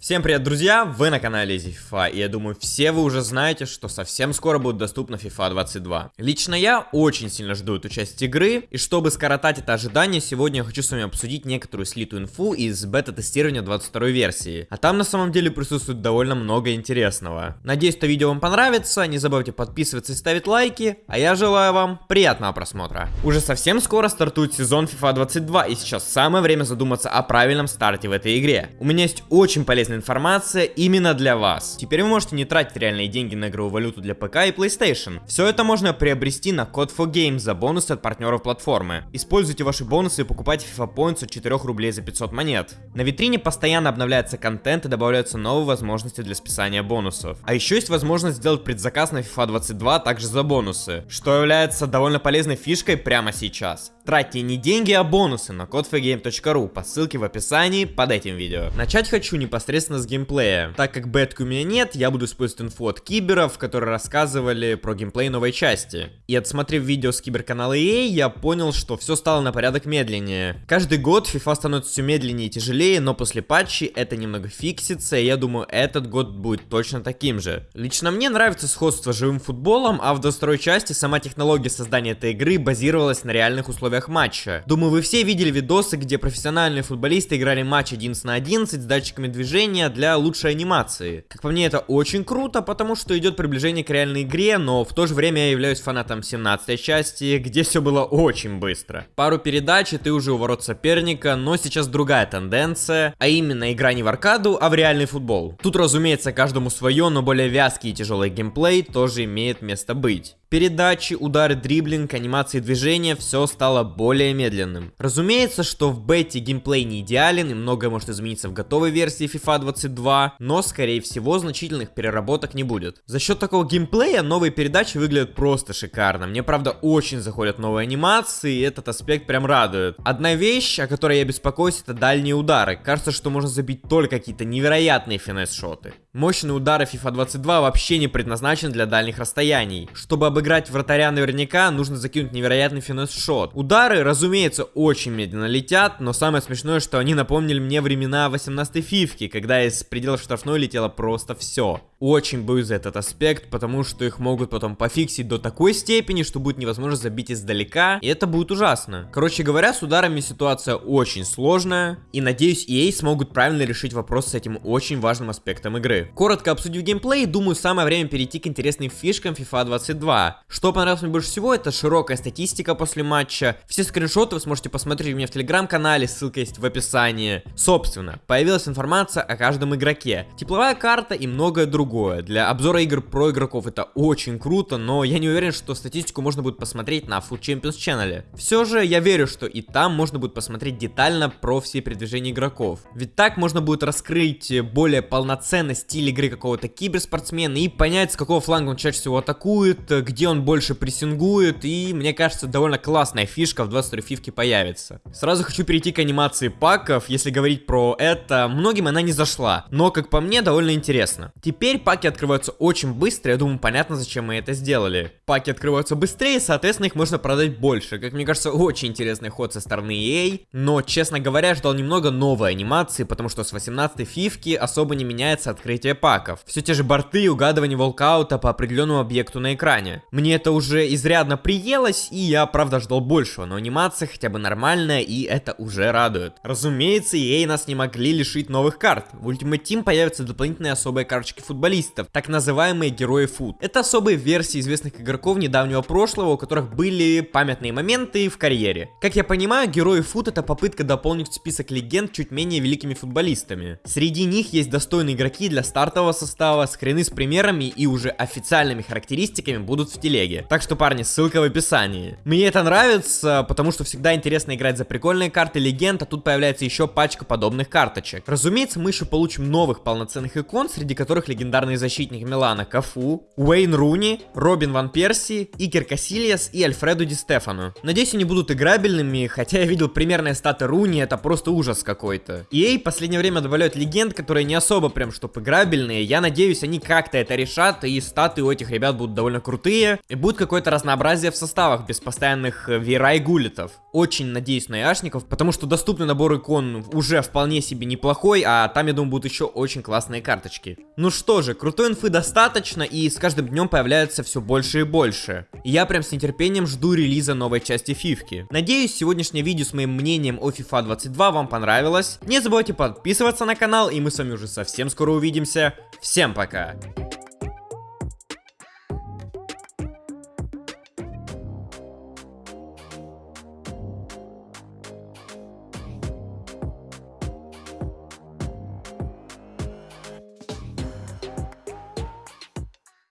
Всем привет, друзья! Вы на канале FIFA, и я думаю, все вы уже знаете, что совсем скоро будет доступна FIFA 22. Лично я очень сильно жду эту часть игры, и чтобы скоротать это ожидание, сегодня я хочу с вами обсудить некоторую слитую инфу из бета-тестирования 22 версии. А там на самом деле присутствует довольно много интересного. Надеюсь, это видео вам понравится, не забывайте подписываться и ставить лайки, а я желаю вам приятного просмотра. Уже совсем скоро стартует сезон FIFA 22, и сейчас самое время задуматься о правильном старте в этой игре. У меня есть очень полезный полезная информация именно для вас. Теперь вы можете не тратить реальные деньги на игровую валюту для ПК и PlayStation. Все это можно приобрести на Code for Games за бонусы от партнеров платформы. Используйте ваши бонусы и покупайте FIFA Points от 4 рублей за 500 монет. На витрине постоянно обновляется контент и добавляются новые возможности для списания бонусов. А еще есть возможность сделать предзаказ на FIFA 22 также за бонусы, что является довольно полезной фишкой прямо сейчас. Тратьте не деньги, а бонусы на codefree.game.ru по ссылке в описании под этим видео. Начать хочу непосредственно с геймплея. Так как бетки у меня нет, я буду использовать инфу от киберов, которые рассказывали про геймплей новой части. И отсмотрев видео с киберканала EA, я понял, что все стало на порядок медленнее. Каждый год FIFA становится все медленнее и тяжелее, но после патчи это немного фиксится, и я думаю, этот год будет точно таким же. Лично мне нравится сходство с живым футболом, а в дострой части сама технология создания этой игры базировалась на реальных условиях матча. Думаю, вы все видели видосы, где профессиональные футболисты играли матч 11 на 11 с датчиками движения для лучшей анимации. Как по мне, это очень круто, потому что идет приближение к реальной игре, но в то же время я являюсь фанатом 17 части, где все было очень быстро. Пару передач, и ты уже у ворот соперника, но сейчас другая тенденция, а именно игра не в аркаду, а в реальный футбол. Тут, разумеется, каждому свое, но более вязкий и тяжелый геймплей тоже имеет место быть. Передачи, удары, дриблинг, анимации движения, все стало более медленным. Разумеется, что в бете геймплей не идеален и многое может измениться в готовой версии FIFA 22, но скорее всего значительных переработок не будет. За счет такого геймплея новые передачи выглядят просто шикарно. Мне правда очень заходят новые анимации, и этот аспект прям радует. Одна вещь, о которой я беспокоюсь, это дальние удары. Кажется, что можно забить только какие-то невероятные финес-шоты. Мощные удары FIFA 22 вообще не предназначены для дальних расстояний. Чтобы обыграть вратаря наверняка, нужно закинуть невероятный финес-шот. Удары, разумеется, очень медленно летят, но самое смешное, что они напомнили мне времена 18-й фифки, когда из пределов штрафной летело просто все. Очень боюсь за этот аспект, потому что их могут потом пофиксить до такой степени, что будет невозможно забить издалека, и это будет ужасно. Короче говоря, с ударами ситуация очень сложная, и надеюсь EA смогут правильно решить вопрос с этим очень важным аспектом игры. Коротко обсудив геймплей, думаю, самое время перейти к интересным фишкам FIFA 22. Что понравилось мне больше всего, это широкая статистика после матча. Все скриншоты вы сможете посмотреть у меня в телеграм-канале, ссылка есть в описании. Собственно, появилась информация о каждом игроке. Тепловая карта и многое другое. Для обзора игр про игроков это очень круто, но я не уверен, что статистику можно будет посмотреть на Food Champions Channel. Все же я верю, что и там можно будет посмотреть детально про все передвижения игроков. Ведь так можно будет раскрыть более полноценность стиль игры какого-то киберспортсмена и понять, с какого фланга он чаще всего атакует, где он больше прессингует, и мне кажется, довольно классная фишка в 22 фивке появится. Сразу хочу перейти к анимации паков, если говорить про это, многим она не зашла, но, как по мне, довольно интересно. Теперь паки открываются очень быстро, я думаю, понятно, зачем мы это сделали. Паки открываются быстрее, соответственно, их можно продать больше. Как мне кажется, очень интересный ход со стороны EA, но, честно говоря, ждал немного новой анимации, потому что с 18 фивки особо не меняется открытие паков. Все те же борты и угадывание волкаута по определенному объекту на экране. Мне это уже изрядно приелось, и я правда ждал большего, но анимация хотя бы нормальная, и это уже радует. Разумеется, EA нас не могли лишить новых карт. В Ultimate Team появятся дополнительные особые карточки футболистов, так называемые герои фут. Это особые версии известных игроков недавнего прошлого, у которых были памятные моменты в карьере. Как я понимаю, герои фут это попытка дополнить список легенд чуть менее великими футболистами. Среди них есть достойные игроки для стартового состава, скрины с примерами и уже официальными характеристиками будут в телеге. Так что, парни, ссылка в описании. Мне это нравится, потому что всегда интересно играть за прикольные карты легенд, а тут появляется еще пачка подобных карточек. Разумеется, мы еще получим новых полноценных икон, среди которых легендарные легендарный защитник Милана Кафу, Уэйн Руни, Робин Ван Перси, Икер Касильяс и Альфредо Ди Стефану. Надеюсь, они будут играбельными, хотя я видел примерные статы Руни, это просто ужас какой-то. EA в последнее время добавляют легенд, которые не особо прям чтоб играбельные. Я надеюсь, они как-то это решат, и статы у этих ребят будут довольно крутые, и будет какое-то разнообразие в составах, без постоянных э, Вера и Гулетов. Очень надеюсь на Яшников, потому что доступный набор икон уже вполне себе неплохой, а там, я думаю, будут еще очень классные карточки. Ну что же, крутой инфы достаточно, и с каждым днем появляется все больше и больше. И я прям с нетерпением жду релиза новой части фифки. Надеюсь, сегодняшнее видео с моим мнением о FIFA 22 вам понравилось. Не забывайте подписываться на канал, и мы с вами уже совсем скоро увидимся. Всем пока!